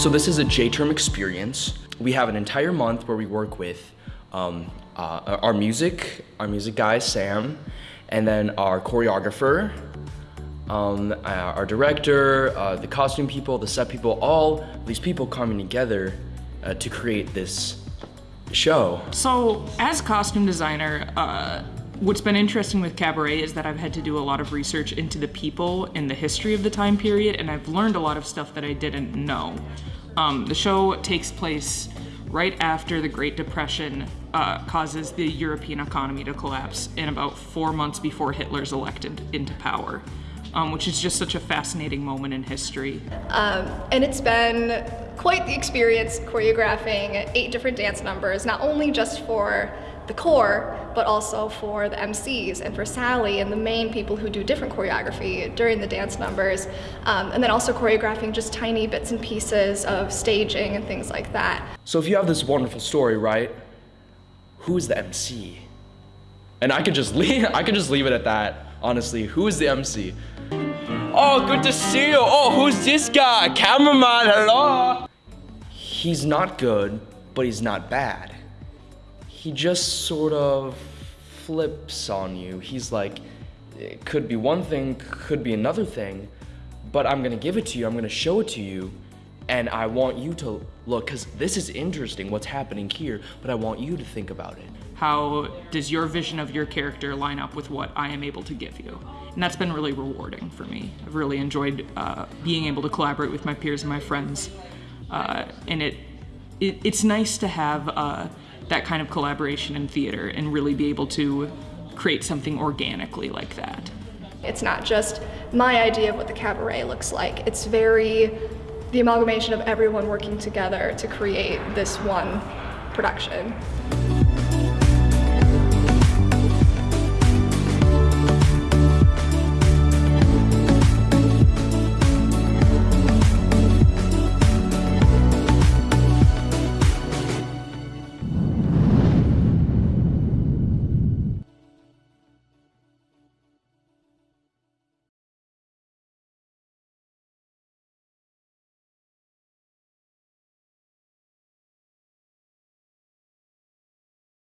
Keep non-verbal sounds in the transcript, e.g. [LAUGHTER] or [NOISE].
So this is a J-term experience. We have an entire month where we work with um, uh, our music, our music guy, Sam, and then our choreographer, um, uh, our director, uh, the costume people, the set people, all these people coming together uh, to create this show. So, as costume designer, uh, what's been interesting with Cabaret is that I've had to do a lot of research into the people and the history of the time period, and I've learned a lot of stuff that I didn't know. Um, the show takes place right after the Great Depression uh, causes the European economy to collapse, and about four months before Hitler's elected into power. Um, which is just such a fascinating moment in history. Um, and it's been quite the experience choreographing eight different dance numbers, not only just for the core, but also for the MCs and for Sally and the main people who do different choreography during the dance numbers. Um, and then also choreographing just tiny bits and pieces of staging and things like that. So if you have this wonderful story, right? Who's the MC? And I could just [LAUGHS] leave I could just leave it at that. Honestly, who is the MC? Oh, good to see you. Oh, who's this guy? Cameraman, hello. He's not good, but he's not bad. He just sort of flips on you. He's like, it could be one thing, could be another thing, but I'm gonna give it to you, I'm gonna show it to you, and I want you to look, because this is interesting what's happening here, but I want you to think about it. How does your vision of your character line up with what I am able to give you? And that's been really rewarding for me. I've really enjoyed uh, being able to collaborate with my peers and my friends. Uh, and it, it, it's nice to have uh, that kind of collaboration in theater and really be able to create something organically like that. It's not just my idea of what the cabaret looks like. It's very the amalgamation of everyone working together to create this one production.